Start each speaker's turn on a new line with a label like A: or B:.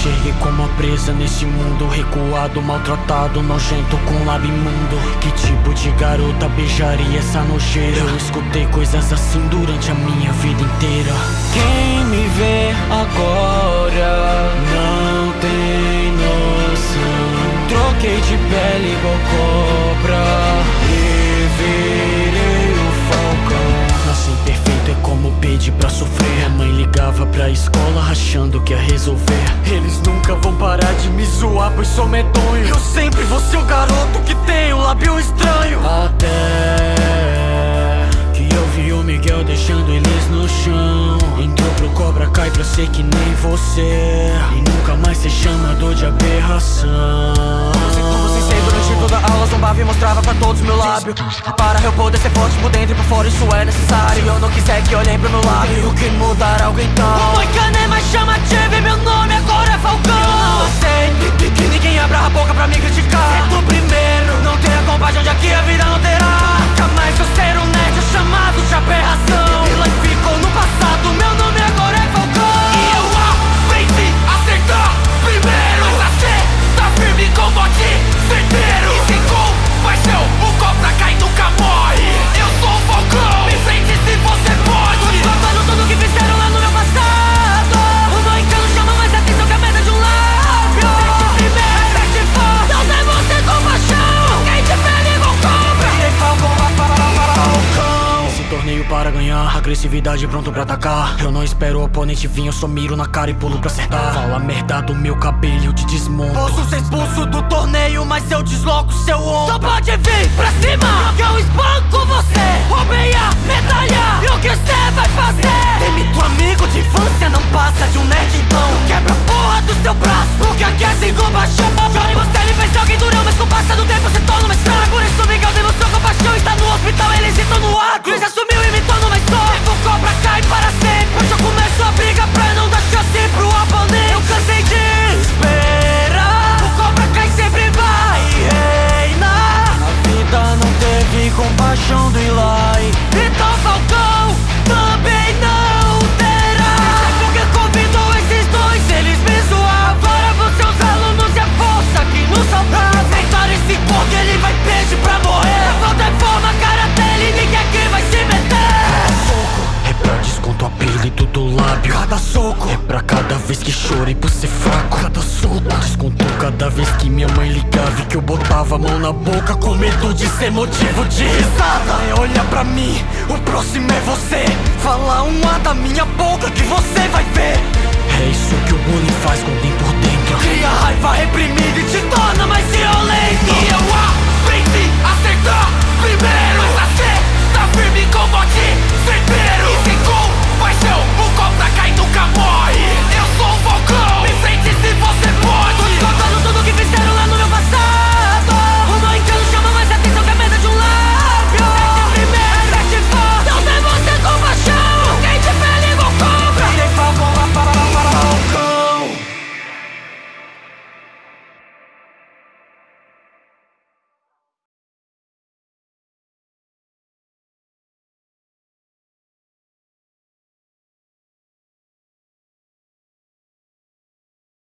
A: enxerguei como uma presa nesse mundo Recuado, maltratado, nojento com lábio imundo Que tipo de garota beijaria essa nojeira? Eu escutei coisas assim durante a minha vida inteira. Quem me vê agora resolver. Eles nunca vão parar de me zoar pois sou medonho. Eu sempre vou ser o garoto que tem o lábio estranho. Até que eu vi o Miguel deixando eles no chão. Entrou pro Cobra Kai pra ser que nem você. E nunca mais ser chamador de aberração
B: toda a aula zombava e mostrava pra todos meu lábio. Para eu poder ser forte por dentro e por fora isso é necessário. Eu não quiser que olhem pro meu lábio. E o que mudar algo então
C: O Moicano é mais chamativo e meu nome agora é Falcão
A: agressividade pronto pra atacar. Eu não espero o oponente vir, eu só miro na cara e pulo pra acertar. Fala merda do meu cabelo, eu te desmonto.
B: Posso ser expulso do torneio, mas eu desloco seu
C: Só
B: ombro
C: pode vir pra cima! Que eu espanco você! Roubei É pra
B: cada
A: vez que chorei por ser fraco. Cada soco Desconto cada vez que minha mãe ligava E que eu botava a mão na boca Com medo de ser motivo de risada.
B: É, olha pra mim, o próximo é você. Fala um A da minha boca que você vai ver.
A: É isso